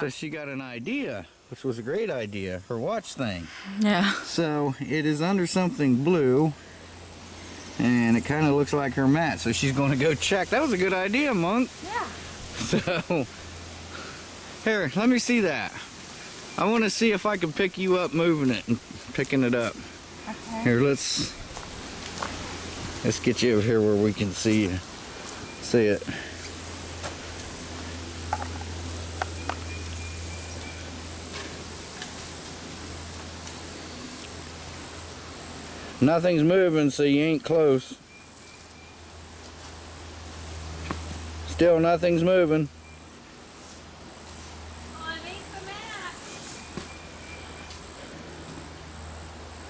So she got an idea, which was a great idea, her watch thing. Yeah. So it is under something blue and it kind of looks like her mat. So she's going to go check. That was a good idea, Monk. Yeah. So here, let me see that. I want to see if I can pick you up moving it and picking it up. Okay. Here, let's let's get you over here where we can see you. See it. Nothing's moving, so you ain't close. Still nothing's moving.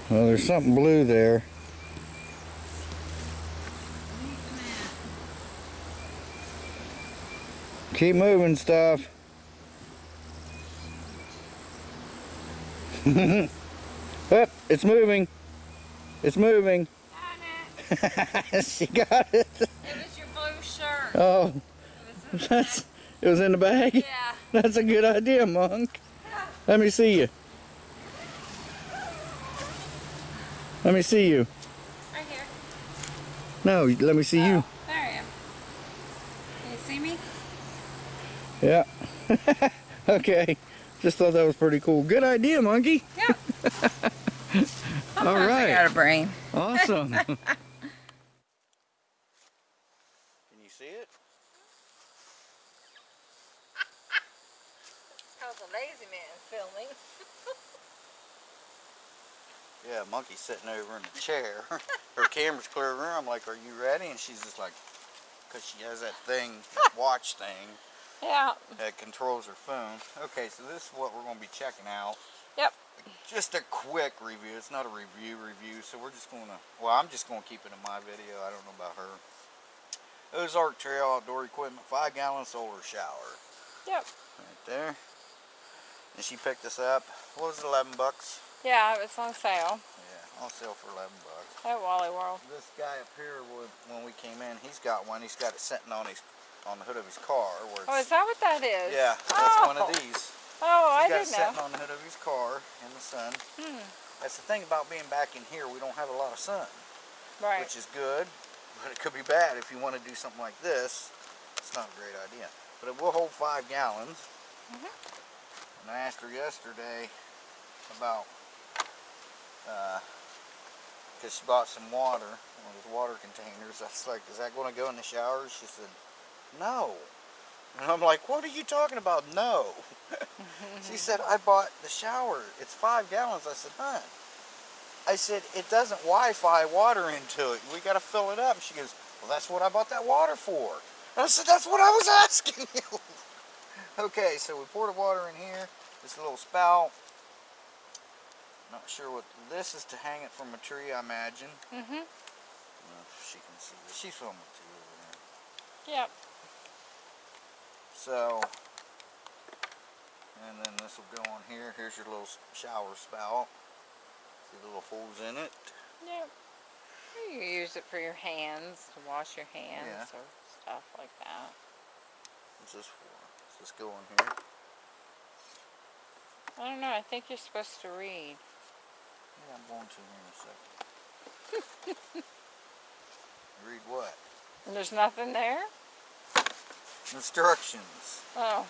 Well, there's something blue there. Keep moving stuff. It's moving. It's moving. she got it. It was your blue shirt. Oh, It was in that's it was in the bag. Yeah. That's a good idea, Monk. Let me see you. Let me see you. Right here. No, let me see you. Oh, there I am. Can you see me? Yeah. okay. Just thought that was pretty cool. Good idea, monkey. Yeah. All Sometimes I got a brain. Awesome. Can you see it? How's a lazy man filming? Yeah, monkey's sitting over in the chair. Her camera's clear of her. I'm like, are you ready? And she's just like, because she has that thing, that watch thing Yeah. that controls her phone. Okay, so this is what we're going to be checking out. Just a quick review. It's not a review review, so we're just going to, well, I'm just going to keep it in my video. I don't know about her. Ozark Trail Outdoor Equipment 5 gallon solar shower. Yep. Right there. And she picked this up. What was it, 11 bucks? Yeah, it was on sale Yeah, on sale for 11 bucks. at Wally World. This guy up here, when we came in, he's got one. He's got it sitting on his on the hood of his car. Where Oh, is that what that is? yeah, that's one of Oh. these. Oh, I He's got it didn't sitting on the hood of his car in the sun. Hmm. That's the thing about being back in here. We don't have a lot of sun, Right. which is good, but it could be bad if you want to do something like this. It's not a great idea. But it will hold five gallons. Mhm. And I asked her yesterday about, because she bought some water, one of those water containers. I was like, is that going to go in the shower? She said, no. And I'm like, what are you talking about? No. she said, I bought the shower. It's five gallons. I said, huh. I said, it doesn't Wi-Fi water into it. We got to fill it up. And she goes, well, that's what I bought that water for. And I said, that's what I was asking you. okay, so we pour the water in here. This little spout. Not sure what this is to hang it from a tree, I imagine. Mhm. I don't know if she can see this. She's filming too over there. Yep. So, and then this will go on here. Here's your little shower spout. See the little holes in it. Yep. You use it for your hands to wash your hands Yeah. or stuff like that. What's this for? Does this go on here? I don't know. I think you're supposed to read. Yeah, I'm going to here in a second. Read what? And there's nothing there? Instructions. Oh.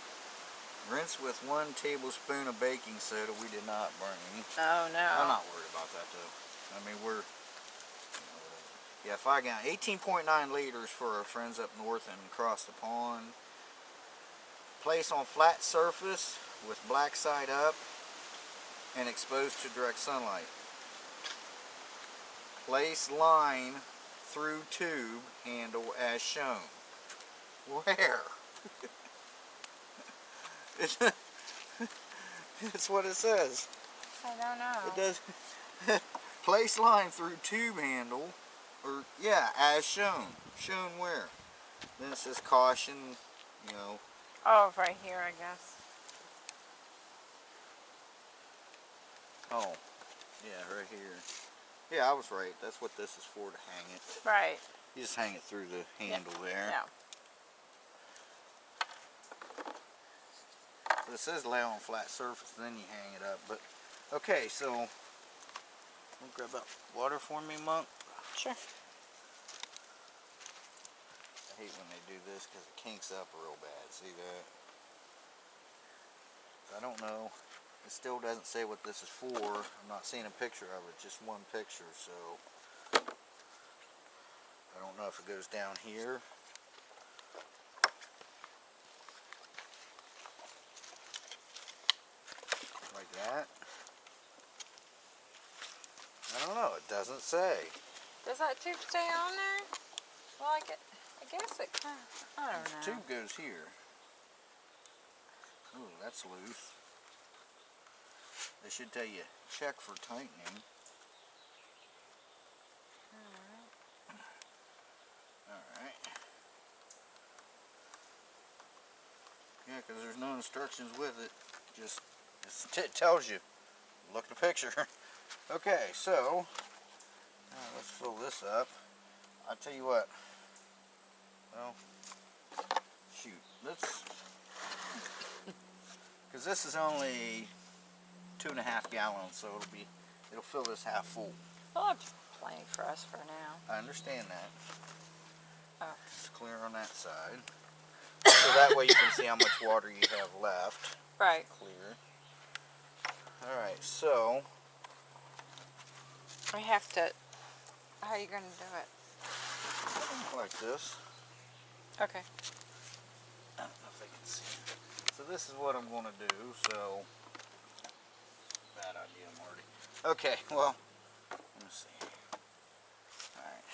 Rinse with one tablespoon of baking soda. We did not bring. Oh no. I'm not worried about that though. I mean, we're. Yeah, if I got 18.9 liters for our friends up north and across the pond. Place on flat surface with black side up and exposed to direct sunlight. Place line through tube handle as shown. Where? it's, it's what it says. I don't know. It does. Place line through tube handle, or yeah, as shown. Shown where? Then it says caution, you know. Oh, right here, I guess. Oh, yeah, right here. Yeah, I was right. That's what this is for, to hang it. Right. You just hang it through the handle there. Yeah. But it says lay on flat surface, then you hang it up. But okay, so grab that water for me, monk. Sure. I hate when they do this because it kinks up real bad. See that? I don't know. It still doesn't say what this is for. I'm not seeing a picture of it, just one picture, so I don't know if it goes down here. Like that. I don't know, it doesn't say. Does that tube stay on there? Well, I, get, I guess it kind of, I don't know. Tube goes here. Ooh, that's loose. They should tell you check for tightening. Alright. Yeah, because there's no instructions with it. Just it tells you. Look at the picture. okay, so let's fill this up. I'll tell you what. Well, shoot. Let's. Because this is only two and a half gallons, so it'll be, it'll fill this half full. We'll have plenty for us for now. I understand that. Oh. It's clear on that side. so that way you can see how much water you have left. Right. Clear. Alright, so We have to, how are you going to do it? like this. Okay. I don't know if they can see. So this is what I'm going to do. So bad idea, Marty. Okay, well, let me see. All right.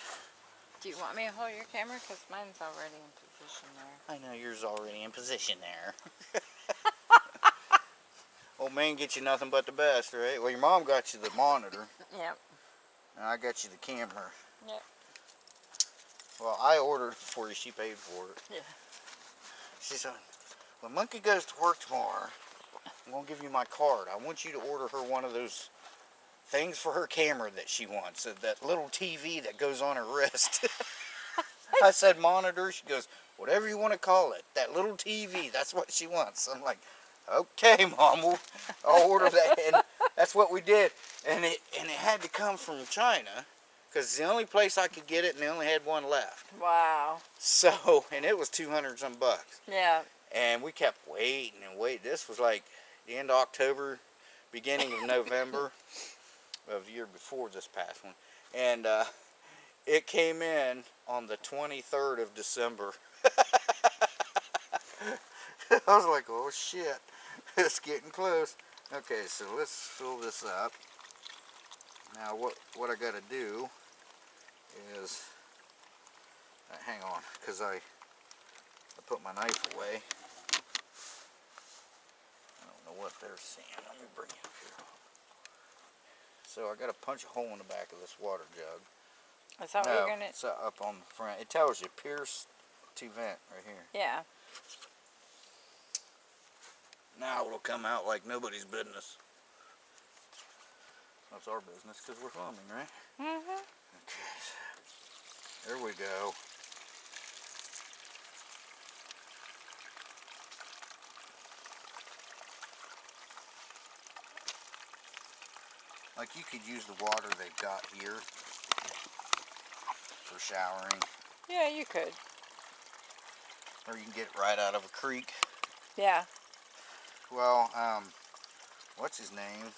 Do you want me to hold your camera? Because mine's already in position there. I know yours already in position there. Old man gets you nothing but the best, right? Well, your mom got you the monitor, Yep. and I got you the camera. Yep. Well, I ordered it for you. She paid for it. Yeah. She said, when Monkey goes to work tomorrow, I'm going to give you my card. I want you to order her one of those things for her camera that she wants. That little TV that goes on her wrist. I said monitor. She goes, whatever you want to call it. That little TV. That's what she wants. I'm like, okay, Mom. We'll, I'll order that. And that's what we did. And it, and it had to come from China because it's the only place I could get it and they only had one left. Wow. So, and it was 200 some bucks. Yeah. And we kept waiting and waiting. This was like the end of October, beginning of November of the year before this past one. And uh, it came in on the 23rd of December. I was like, oh shit, it's getting close. Okay, so let's fill this up. Now what, what I gotta do is, uh, hang on, because I, I put my knife away. I don't know what they're seeing. Let me bring it up here. So I got to punch a hole in the back of this water jug. Is that what you're going to... it's up on the front. It tells you pierce to vent right here. Yeah. Now it'll come out like nobody's business. That's our business because we're farming, right? Mm-hmm. Okay. There we go. Like you could use the water they've got here for showering, Yeah, you could. or you can get it right out of a creek. Yeah. Well, um, what's his name?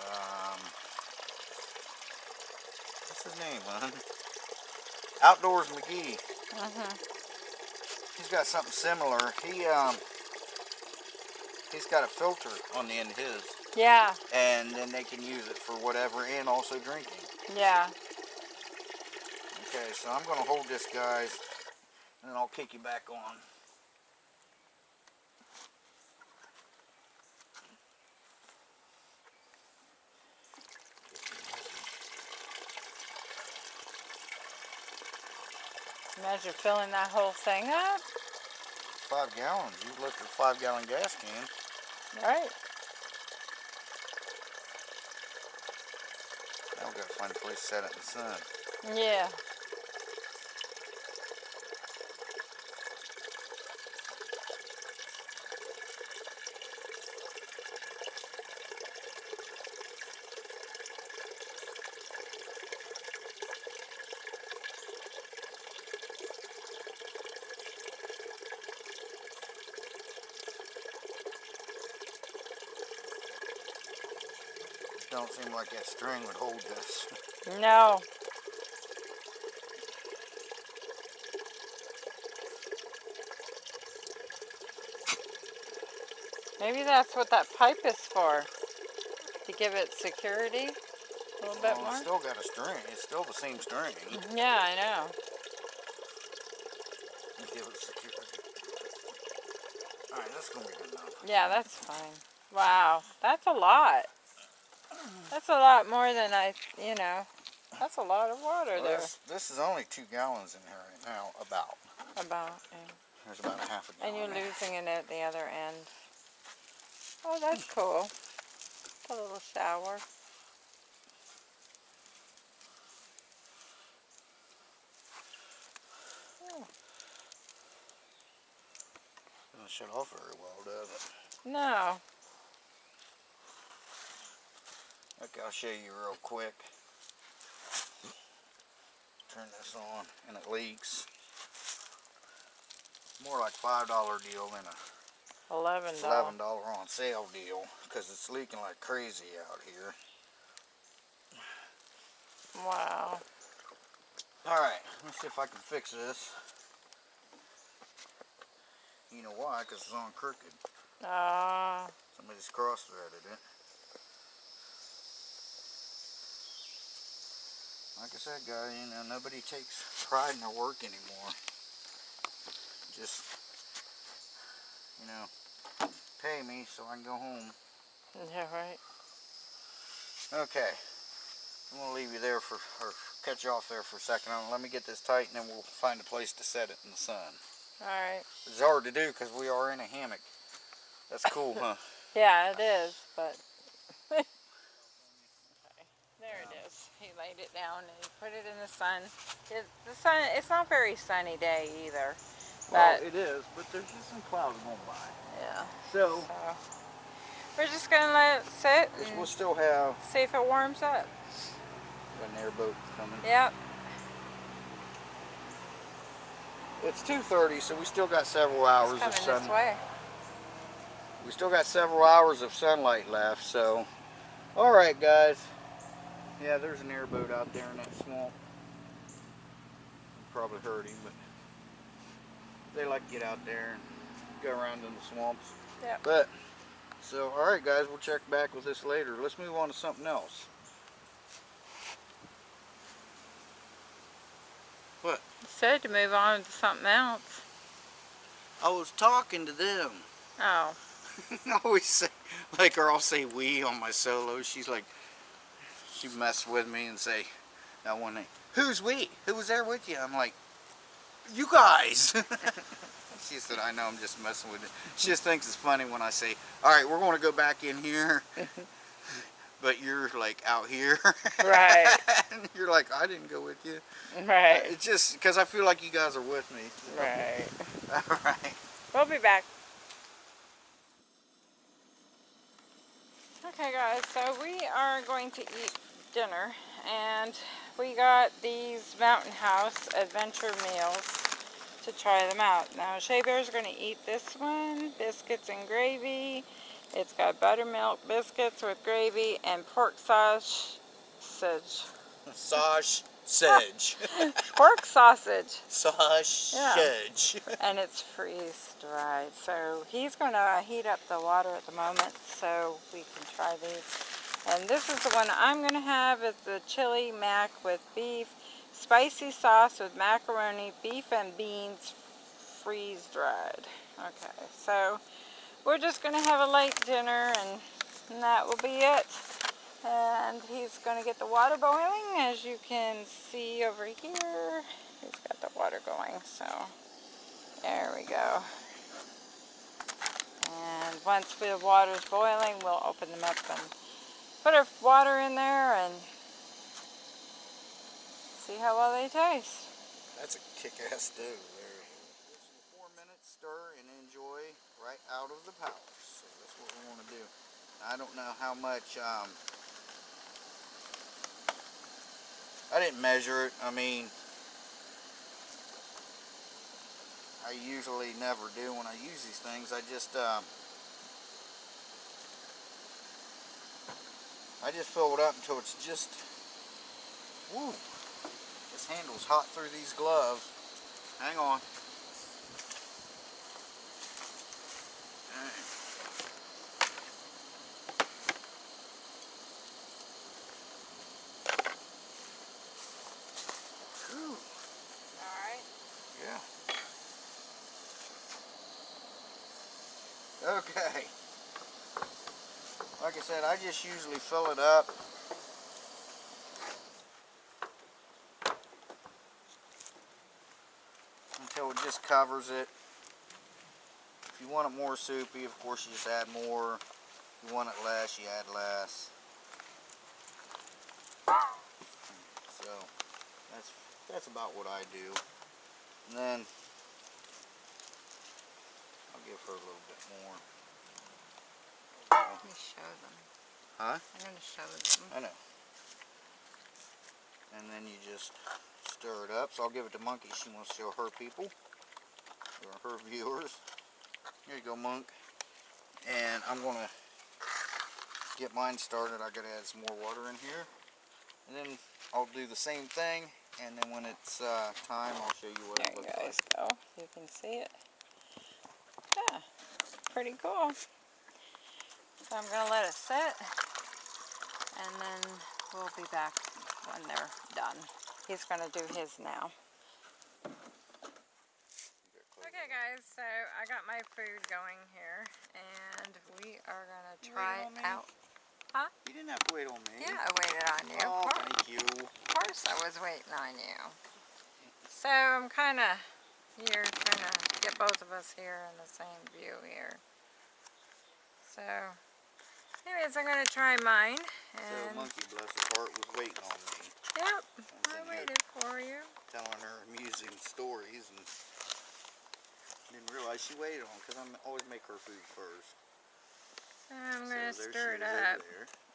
Um, what's his name, hon? Outdoors McGee. Mm-hmm. He's got something similar. He um, he's got a filter on the end of his, Yeah. and then they can use it for whatever, and also drinking. Yeah. Okay, so I'm gonna hold this, guys, and then I'll kick you back on. Imagine filling that whole thing up. Five gallons. You look at a five gallon gas can. Right. Now we gotta find a place to set it in the sun. Yeah. don't seem like that string would hold this. No. Maybe that's what that pipe is for. To give it security a little bit more. it's still got a string. It's still the same string. Mm-hmm. Yeah, I know. Give it security. Alright, that's gonna be good enough. Yeah, that's fine. Wow, that's a lot. That's a lot more than I, you know, that's a lot of water Well, there. this, this is only two gallons in here right now, about. About, yeah. There's about a half a gallon. And you're losing it at the other end. Oh, that's cool. A little shower. Hmm. Doesn't shut off very well, does it? No. Okay, I'll show you real quick. Turn this on and it leaks. More like five dollar deal than a Eleven eleven dollars. dollar on sale deal because it's leaking like crazy out here. Wow. All right, let's see if I can fix this. You know why? Because it's on crooked. Ah. Somebody's cross-threaded it. Like I said, guys, you know, nobody takes pride in their work anymore. Just, you know, pay me so I can go home. yeah, right. Okay. I'm going to leave you there for, or cut you off there for a second. Let me get this tight and then we'll find a place to set it in the sun. All right. It's hard to do because we are in a hammock. That's cool, huh? Yeah, it is, but. there it is. He laid it down and he put it in the sun. It, the sun. It's not very sunny day either. Well, it is, but there's just some clouds going by. yeah. So, So we're just gonna let it sit we'll still have see if it warms up. an airboat coming. Yep. It's 2.30, so we still got several hours of sun. this way. We still got several hours of sunlight left, so. Alright, guys. Yeah, there's an airboat out there in that swamp. You probably heard him, but they like to get out there and go around in the swamps. Yep. But, so, alright, guys, we'll check back with this later. Let's move on to something else. What? Said to move on to something else. I was talking to them. Oh. I always say, like, or I'll say we on my solo. She's like, she mess with me and say, that one name, who's we? Who was there with you? I'm like, you guys. she said, I know, I'm just messing with you. She just thinks it's funny when I say, all right, we're going to go back in here. but you're like out here. Right. and you're like, I didn't go with you. Right. It's just because I feel like you guys are with me. Right. all right. We'll be back. Okay guys, so we are going to eat dinner and we got these Mountain House adventure meals to try them out. Now Shea Bear's going to eat this one, biscuits and gravy. It's got buttermilk biscuits with gravy and pork sausage. Sausage. Sedge. Pork sausage. Sausage. Yeah. and it's freeze dried. So he's going to heat up the water at the moment so we can try these. And this is the one I'm going to have is the chili mac with beef, spicy sauce with macaroni, beef and beans freeze dried. Okay, so we're just going to have a light dinner and, and that will be it. And he's going to get the water boiling as you can see over here. He's got the water going, so there we go. And once the water's boiling, we'll open them up and put our water in there and see how well they taste. That's a kick-ass stew there. Four minutes stir and enjoy right out of the pouch. So that's what we want to do. I don't know how much, um, I didn't measure it. I mean, I usually never do when I use these things. I just, um, I just fill it up until it's just, woo. This handle's hot through these gloves. Hang on. Alright. Alright. Yeah. Okay. Said, I just usually fill it up. Until it just covers it. If you want it more soupy, of course you just add more. If you want it less, you add less. So, that's that's about what I do. And then I'll give her a little bit more. Let me show them. Huh? I'm going to show them. I know. And then you just stir it up. So I'll give it to Monkey. She wants to show her people. Or her viewers. Here you go, Monk. And I'm going to get mine started. I got to add some more water in here. And then I'll do the same thing. And then when it's uh, time, I'll show you what There it you looks guys like. go. You can see it. Yeah, pretty cool. So I'm going to let it sit. And then we'll be back when they're done. He's going to do his now. Okay guys, so I got my food going here. And we are going to try waiting on me? out. You didn't have to wait on me. Yeah, I waited on you. Oh, of, thank you. of course I was waiting on you. So I'm kind of here trying to get both of us here in the same view here. So, anyways, I'm going to try mine. So Monkey, bless her heart, was waiting on me. yep, I waited for you. telling her amusing stories and didn't realize she waited on because I always make her food first. I'm going to so stir it is up.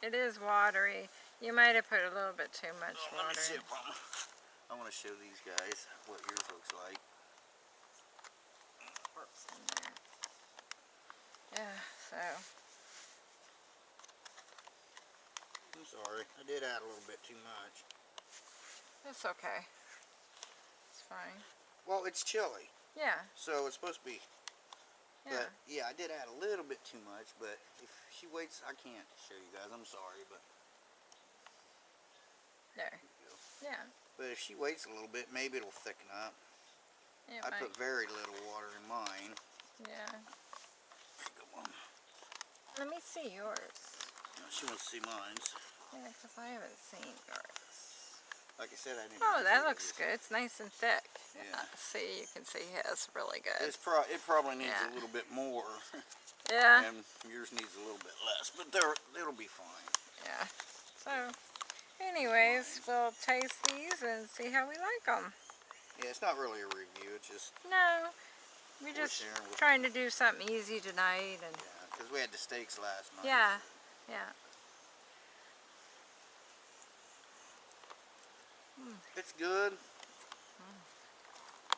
It is watery. You might have put a little bit too much Oh, water. in. I want to show these guys what yours looks like. What's in there. Yeah, so, I'm sorry, I did add a little bit too much. it's okay. It's fine. Well, it's chili. Yeah, so it's supposed to be. yeah. But yeah, I did add a little bit too much. But if she waits, I can't show you guys. I'm sorry, but There. Yeah. but if she waits a little bit, maybe it'll thicken up. It I might, put very little water in mine. yeah. Let me see yours. She wants to see mine. Yeah, because I haven't seen yours. Like I said, I didn't. Oh, that looks good. It's nice and thick. Yeah. Uh, see, you can see his really good. It's pro. It probably needs Yeah. a little bit more, yeah, and yours needs a little bit less. But they're it'll be fine. yeah. So, anyways, we'll taste these and see how we like them. Yeah, it's not really a review. It's just No, we're just trying to do something easy tonight, and yeah, because we had the steaks last night. yeah, yeah. It's good,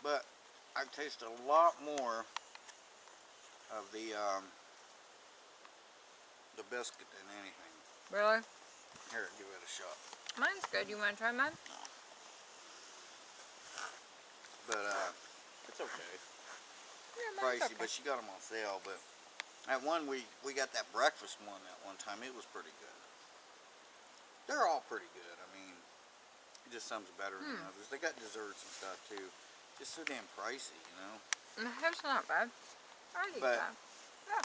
but I taste a lot more of the um, the biscuit than anything. Really? Here, give it a shot. Mine's good. You want to try mine? But uh, it's okay. Yeah, mine's Pricey, okay. but she got them on sale. But at one we we got that breakfast one that one time. It was pretty good. They're all pretty good. I mean, just some's better than Hmm. others. They got desserts and stuff too. Just so damn pricey, you know. That's not bad. I eat But- that.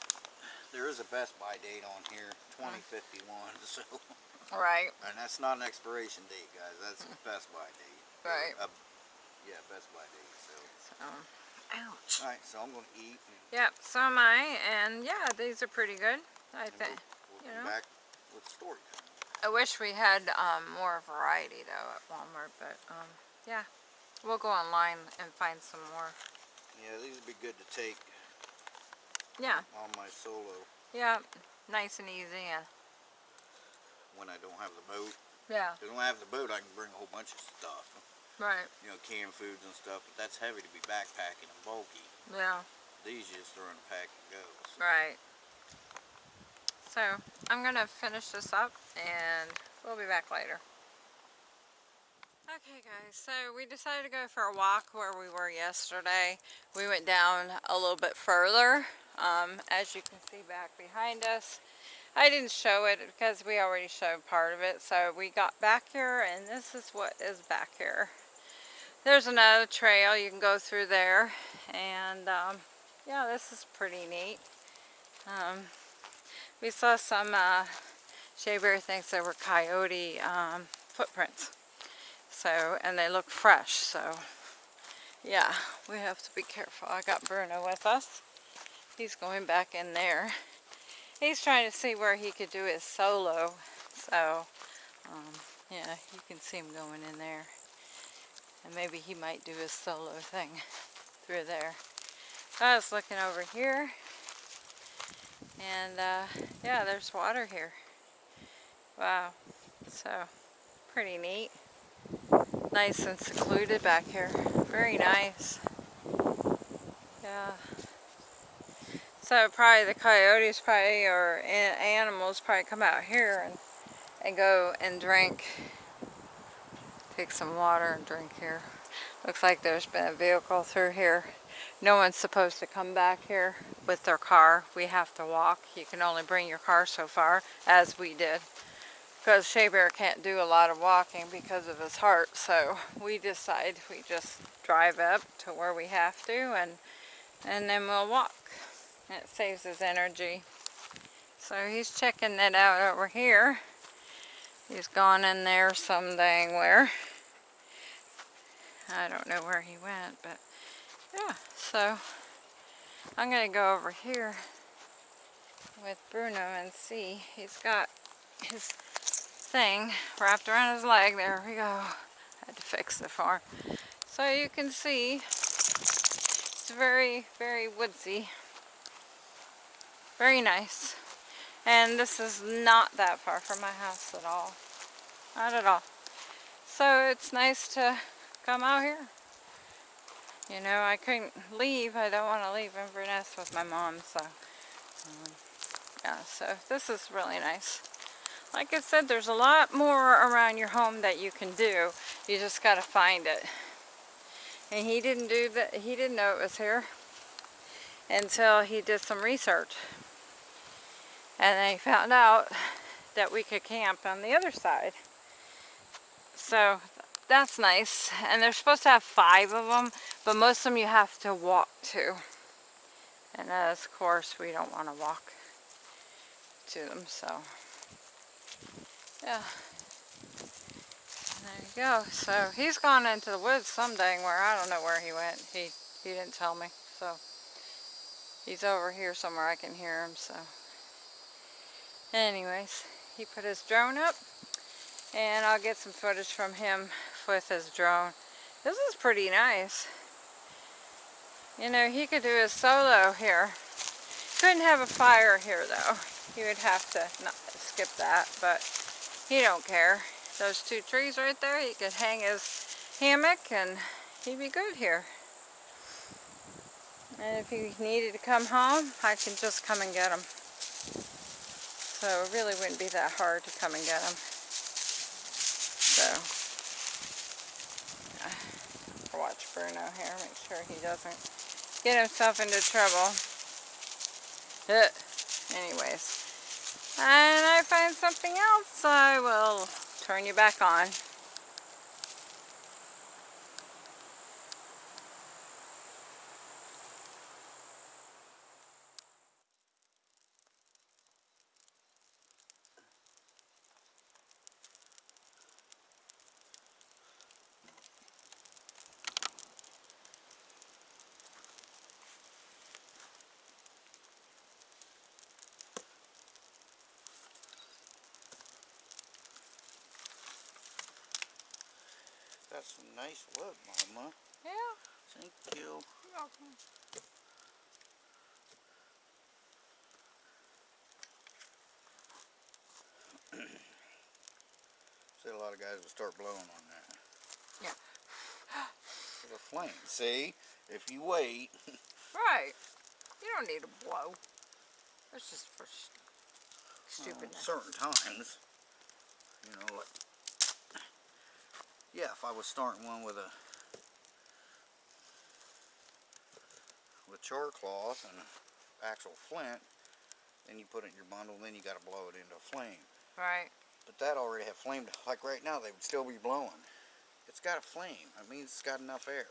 There is a Best by date on here, 2051. So, Right. and that's not an expiration date, guys. That's a Best by date. Right. a- yeah, Best by date. So, So, ouch. all right. So I'm gonna eat. And Yep, so am I, and yeah, these are pretty good. I think. we'll, we'll you know. back with story. I wish we had um, more variety though at Walmart, but um, yeah, we'll go online and find some more. Yeah, these would be good to take Yeah, on my solo yeah, nice and easy, and when I don't have the boat. yeah, If I don't have the boat, I can bring a whole bunch of stuff. Right, You know, canned foods and stuff. But that's heavy to be backpacking and bulky. yeah, These you just throw in the pack and go. So, right. So I'm gonna finish this up and we'll be back later. Okay guys, so we decided to go for a walk where we were yesterday. We went down a little bit further, um, as you can see back behind us. I didn't show it because we already showed part of it. So we got back here and this is what is back here. There's another trail you can go through there and um, yeah, this is pretty neat. Um, we saw some, uh, Shea Bear thinks were coyote um, footprints. So, and they look fresh, so yeah, we have to be careful. I got Bruno with us. He's going back in there. He's trying to see where he could do his solo. So, um, yeah, you can see him going in there. And maybe he might do his solo thing through there. I was looking over here. And, uh, yeah, there's water here. Wow. So, pretty neat nice and secluded back here. Very nice. Yeah. So probably the coyotes probably or animals probably come out here and, and go and drink. Take some water and drink here. Looks like there's been a vehicle through here. No one's supposed to come back here with their car. We have to walk. You can only bring your car so far, as we did because Shea Bear can't do a lot of walking because of his heart so we decide we just drive up to where we have to and and then we'll walk it saves his energy so he's checking that out over here he's gone in there some dang where I don't know where he went but yeah so I'm gonna go over here with Bruno and see he's got his thing wrapped around his leg. There we go. I had to fix the for him. So you can see it's very, very woodsy. Very nice. And this is not that far from my house at all. Not at all. So it's nice to come out here. You know, I couldn't leave. I don't want to leave Inverness with my mom. So, um, yeah, so this is really nice like I said, there's a lot more around your home that you can do. You just got to find it. And he didn't do that. He didn't know it was here until he did some research. And they found out that we could camp on the other side. So that's nice. And they're supposed to have five of them, but most of them you have to walk to. And uh, of course, we don't want to walk to them, so yeah. There you go. So he's gone into the woods some dang where. I don't know where he went. He, he didn't tell me. So he's over here somewhere. I can hear him. So anyways, he put his drone up. And I'll get some footage from him with his drone. This is pretty nice. You know, he could do his solo here. Couldn't have a fire here though. He would have to not skip that, but he don't care. Those two trees right there, he could hang his hammock and he'd be good here. And if he needed to come home, I can just come and get him. So it really wouldn't be that hard to come and get him. So, uh, watch Bruno here, make sure he doesn't get himself into trouble. Uh, anyways, and I find something else, I will turn you back on. That's some nice Mama. Yeah. Thank you. You're welcome. See, a lot of guys will start blowing on that. Yeah. It's a flame. See? If you wait. Right. You don't need to blow. That's just for stupidness. certain times. You know, like yeah, if I was starting one with a with char cloth and actual flint, then you put it in your bundle, then you got to blow it into a flame. Right. But that already had flamed. Like right now, they would still be blowing. It's got a flame. That means it's got enough air.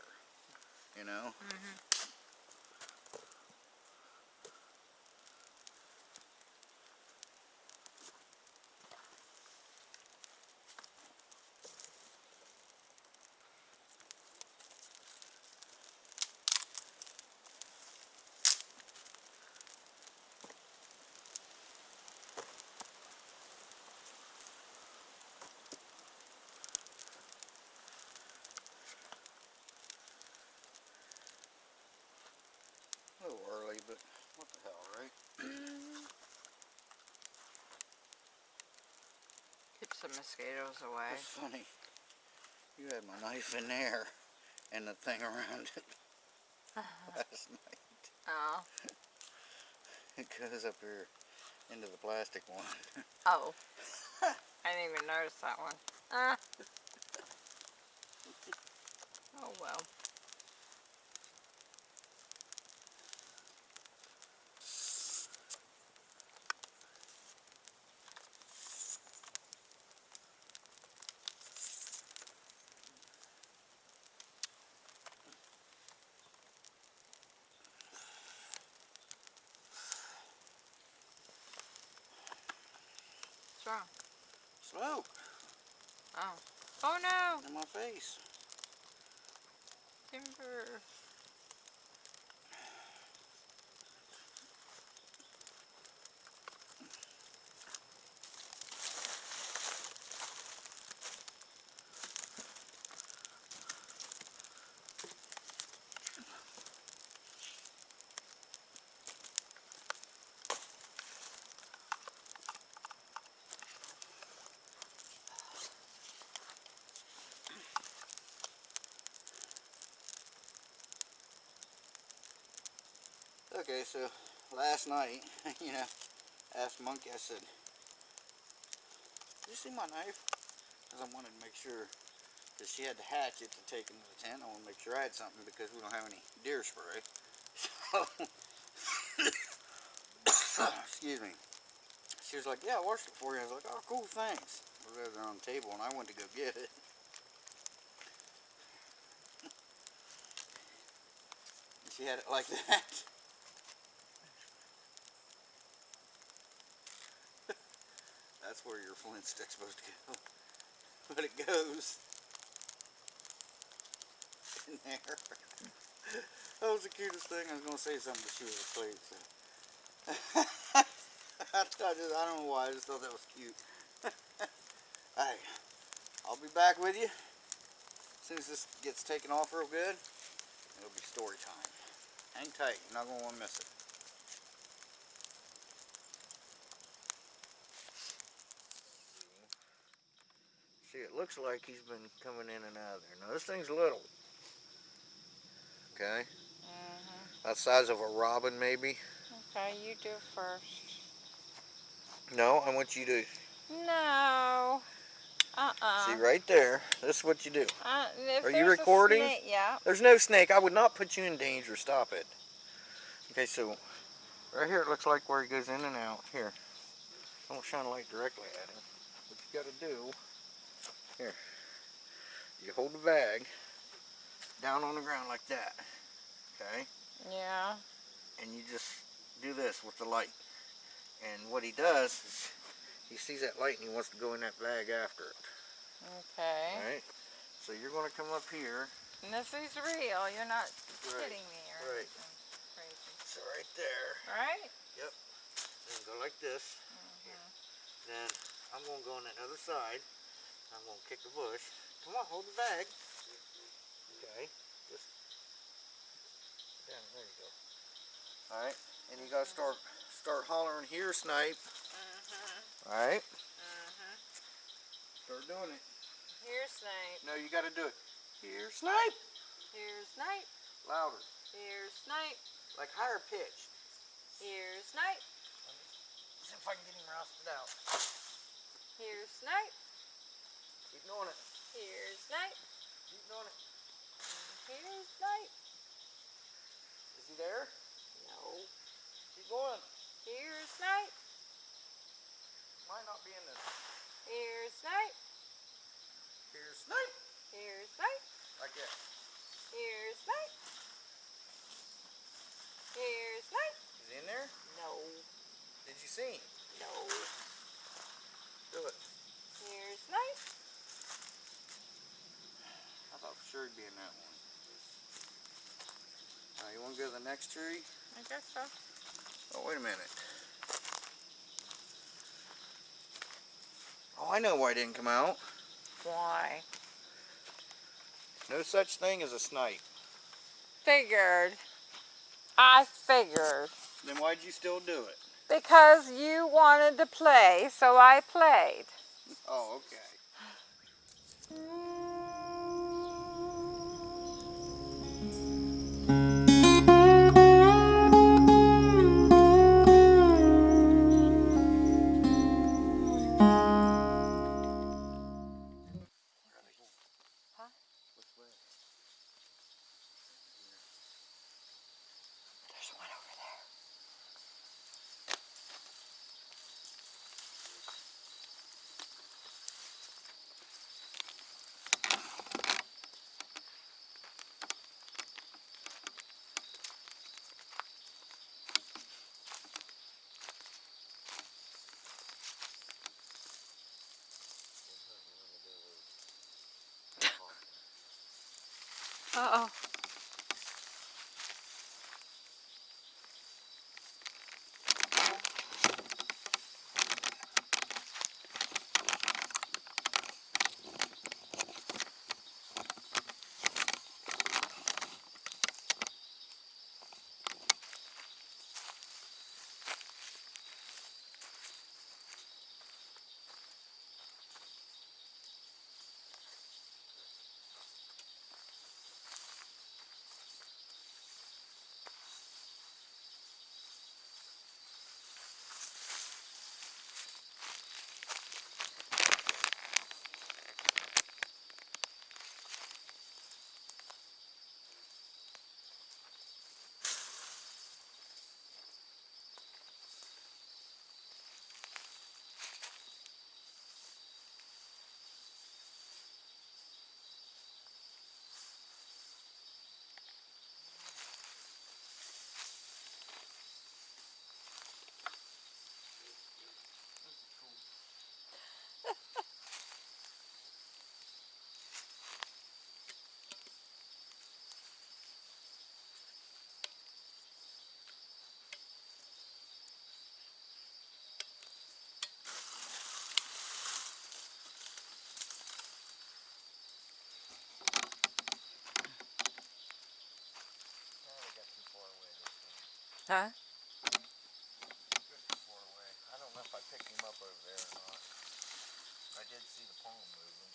You know. A little early, but what the hell, right? Mosquitoes away. It's funny. You had my knife in there and the thing around it last night. Oh. It goes up here into the plastic one. Oh. I didn't even notice that one. Ah. Oh well. What's wrong? Smoke Oh. Oh no! in my face. Timber. Okay, so last night, you know, asked Monkey, I said, Did you see my knife? Because I wanted to make sure, because she had the hatchet to take into the tent. I want to make sure I had something because we don't have any deer spray. So, excuse me. She was like, Yeah, I washed it for you. I was like, Oh, cool, thanks. It was there on the table and I went to go get it. She had it like that. That's where your flint stick's supposed to go. But it goes in there. That was the cutest thing. I was going to say something, but she was asleep. So. I, just, I don't know why. I just thought that was cute. Alright. I'll be back with you. As soon as this gets taken off real good, it'll be story time. Hang tight. You're not going to want to miss it. Looks like he's been coming in and out of there. Now, this thing's little. Okay? Mm-hmm. That size of a robin, maybe. Okay, you do first. No, I want you to No. Uh-uh. see right there. This is what you do. Uh, Are you recording? snake- yeah. There's no snake. I would not put you in danger. Stop it. Okay, so right here it looks like where he goes in and out. Here. Don't shine a light directly at him. What you gotta do, here. You hold the bag down on the ground like that. Okay? Yeah. And you just do this with the light. And what he does is he sees that light and he wants to go in that bag after it. Okay. Alright? So you're gonna come up here. And this is real. You're not Right, kidding me or right. crazy. So right there. Right? Yep. Then go like this. Mhm. Then I'm gonna go on that other side. I'm gonna kick the bush. Come on, hold the bag. Okay. Just yeah, there you go. Alright. And you gotta start start hollering here, snipe. Mhm. Alright? Mhm. Start doing it. Here's Snipe. No, you gotta do it. Here, snipe! Here's Snipe. Louder. Here's Snipe. Like higher pitch. Here's Snipe. See if I can get him rousted out. Here's Snipe. Keep doing it. Here's Snipe. Keep doing it. Here's Snipe. Is he there? No. Keep going. Here's Snipe. Might not be in this. Here's Snipe. Here's Snipe. Here's Snipe. Like that. Here's Snipe. Here's Snipe. Is he in there? No. Did you see him? No. Do it. Here's Snipe. He'd be in that one. Now you want to go to the next tree? I guess so. Oh, wait a minute. Oh, I know why it didn't come out. Why? No such thing as a snipe. Figured. I figured. Then why'd you still do it? Because you wanted to play, so I played. Oh, okay. Huh? Got too away. I don't know if I picked him up over there or not. I did see the palm moving.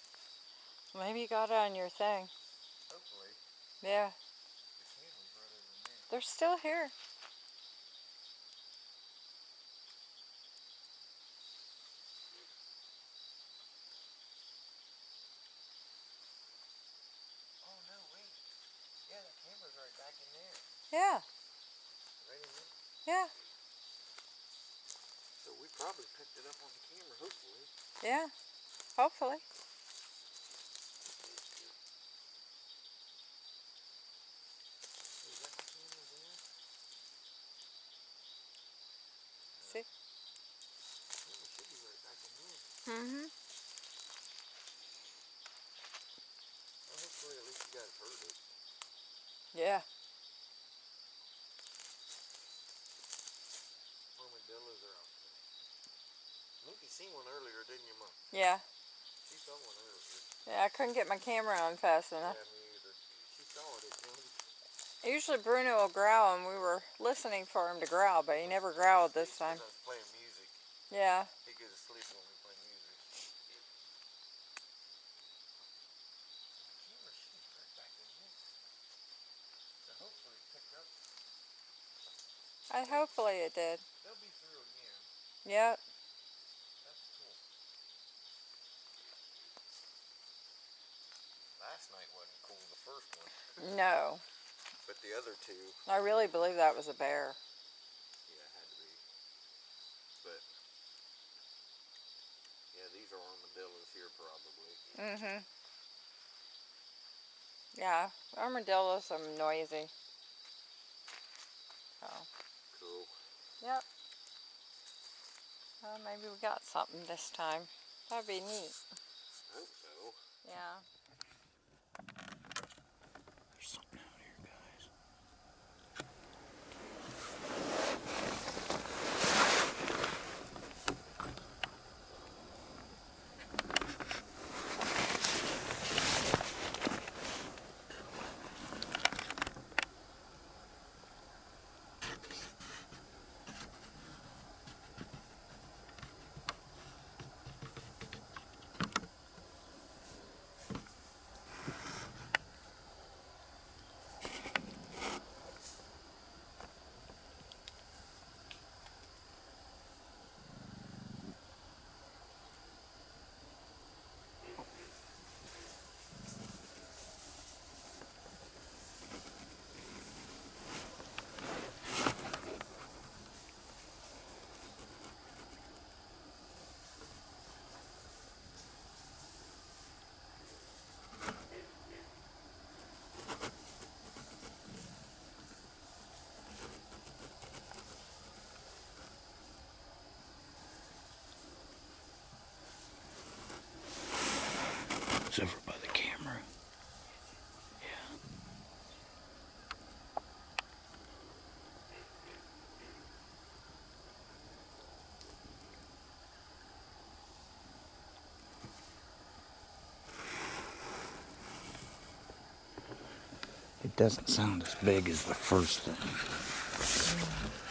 Maybe you got it on your thing. Hopefully. Yeah. The. They're still here. Oh no, wait. Yeah, the camera's right back in there. Yeah. Right in there. Yeah. So we probably picked it up on the camera, hopefully. Yeah. Hopefully. Is that the camera there? See? Camera should be right back in there. Mm-hmm. Well, hopefully at least you guys heard it. Yeah. Armadillos are out there. I seen one earlier, didn't you, Mom? Yeah. She saw one earlier. Yeah, I couldn't get my camera on fast enough. Yeah, me either. She saw it again. Usually Bruno will growl and we were listening for him to growl, but he never growled this time. I was playing music. Yeah. He goes to sleep when we play music. Camera should be right back in here. So hopefully it picked up. I hopefully it did. They'll be through again. Yep. That's cool. Last night wasn't cool, the first one. No. But the other two, I really believe that was a bear. yeah, had to be. But, yeah, these are armadillos here probably. Mm-hmm. Yeah, armadillos are noisy. So, Cool. Yep. Well, maybe we got something this time. That'd be neat. Hope so. Yeah. It doesn't sound as big as the first thing.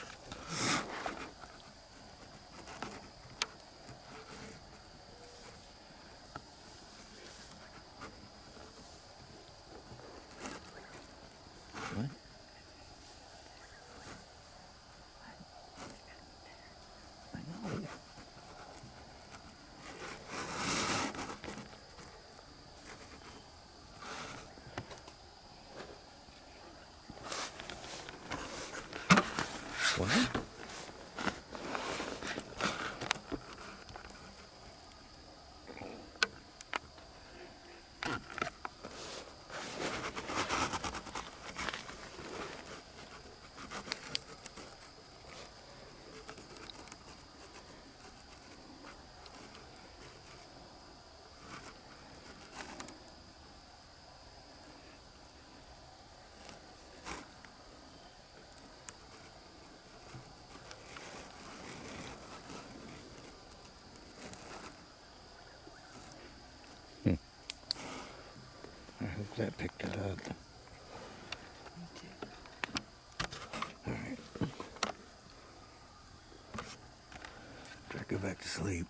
That picked it up. Alright. Try to go back to sleep.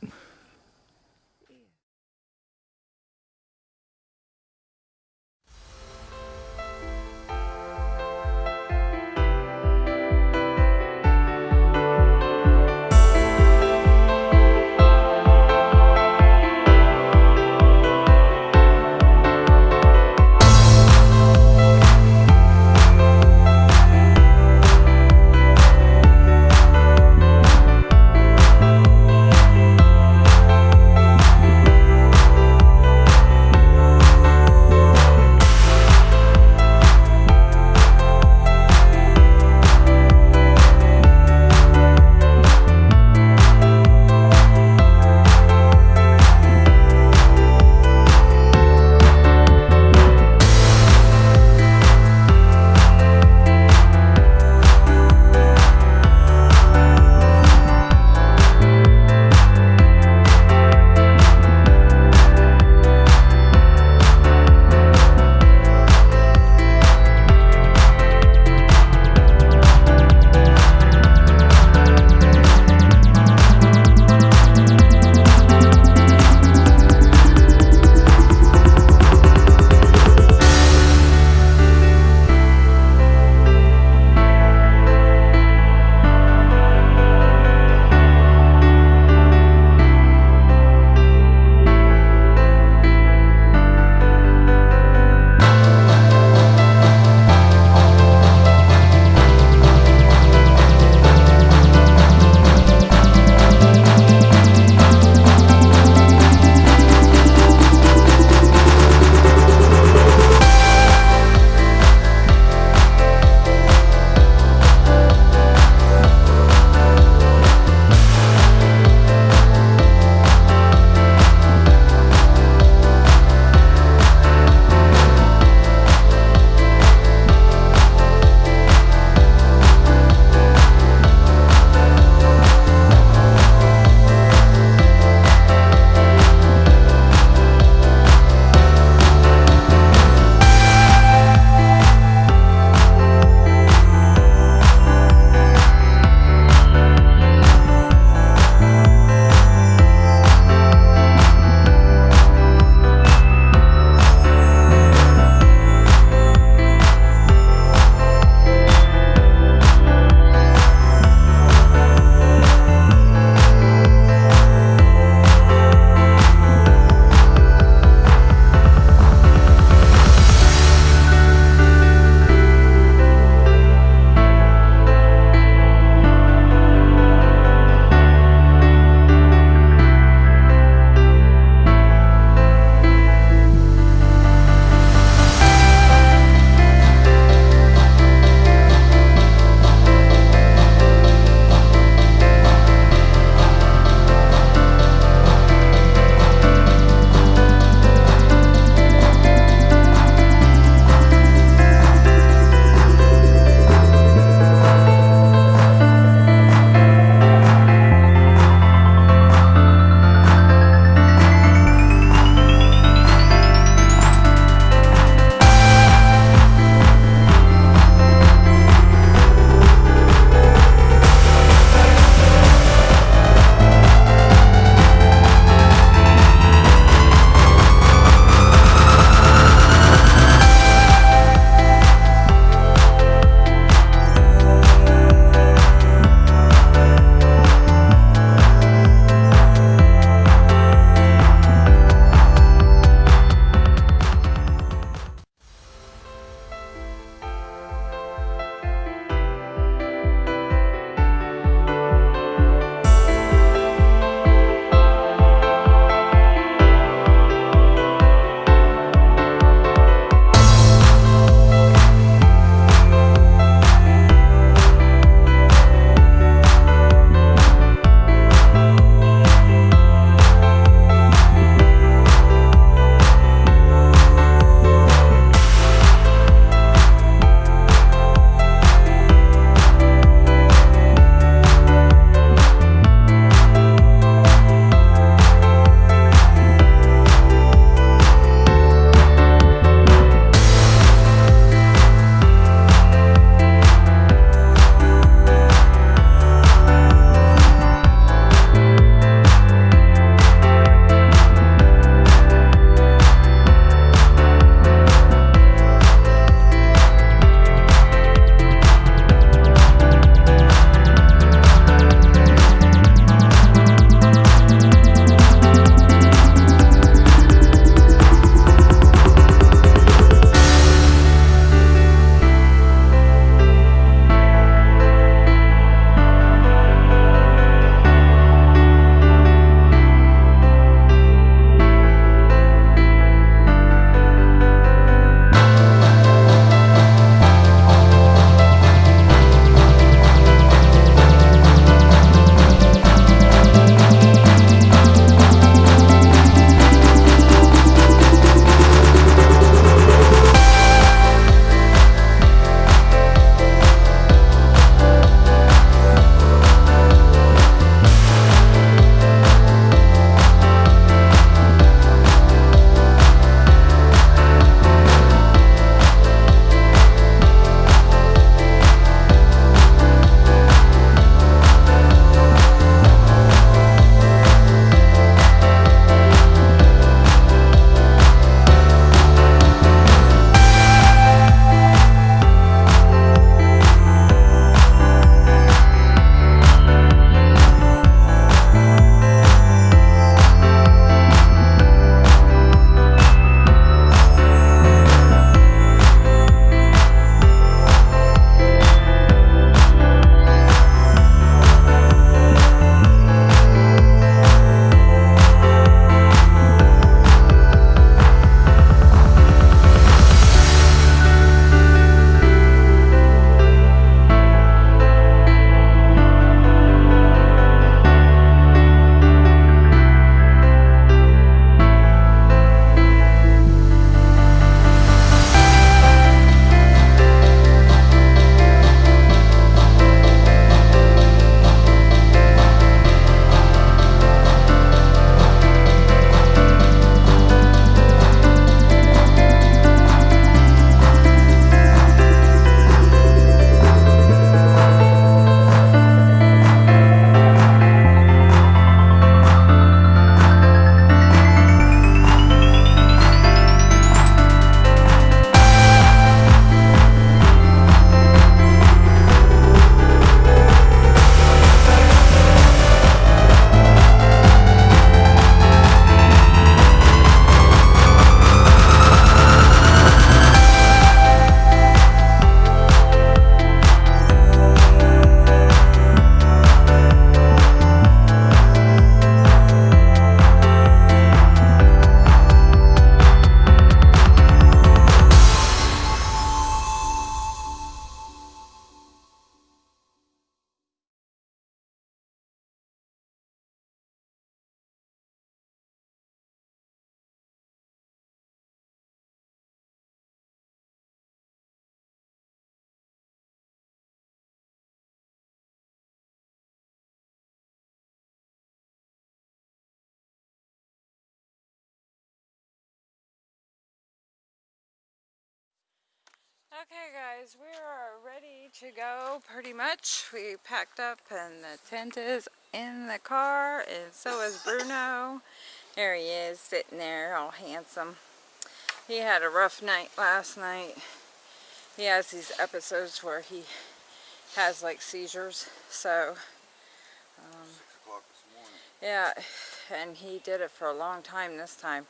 Okay guys, we are ready to go pretty much. We packed up and the tent is in the car and so is Bruno. There he is sitting there all handsome. He had a rough night last night. He has these episodes where he has like seizures so um, yeah and he did it for a long time this time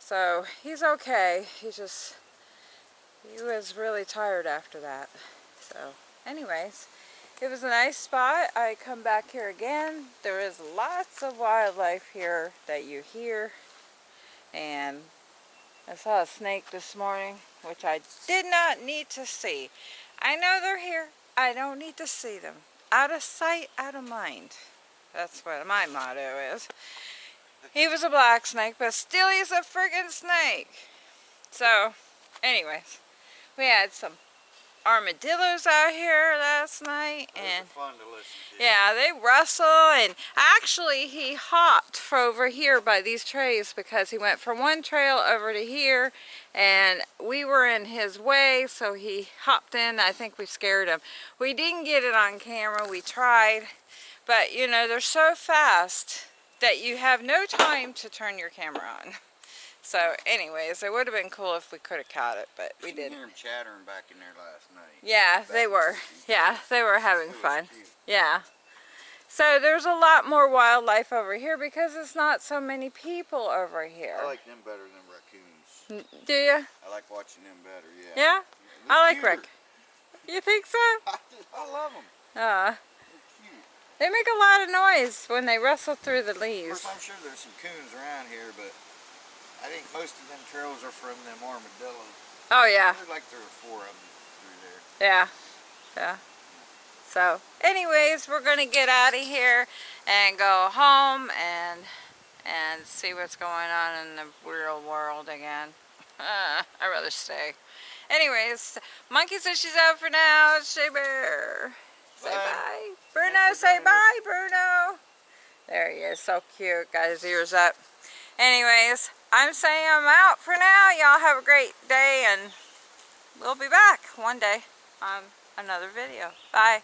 so he's okay he just he was really tired after that. So anyways, it was a nice spot. I come back here again. There is lots of wildlife here that you hear. And I saw a snake this morning, which I did not need to see. I know they're here. I don't need to see them. Out of sight, out of mind. That's what my motto is. He was a black snake, but still he's a friggin' snake. So, anyways, we had some armadillos out here last night and yeah they wrestle and actually he hopped over here by these trays because he went from one trail over to here and we were in his way so he hopped in. I think we scared him. We didn't get it on camera. We tried but you know they're so fast that you have no time to turn your camera on so, anyways, it would have been cool if we could have caught it, but we didn't. hear them chattering back in there last night. Yeah, back they were. Yeah, they were having fun. Yeah. So there's a lot more wildlife over here because it's not so many people over here. I like them better than raccoons. Do you? I like watching them better, yeah. Yeah? They're I like raccoons. You think so? I love them. Uh, they make a lot of noise when they rustle through the leaves. Of course, I'm sure there's some coons around here, but I think most of them trails are from them armadillos. Oh yeah. There's like there are four of them through there. Yeah. Yeah. So, anyways, we're gonna get out of here and go home and and see what's going on in the real world again. Uh, I'd rather stay. Anyways, Monkey says she's out for now. Shea Bear. Say bye. bye. Bruno, say bye, Bruno. There he is, so cute. Got his ears up. Anyways, I'm saying I'm out for now. Y'all have a great day and we'll be back one day on another video. Bye.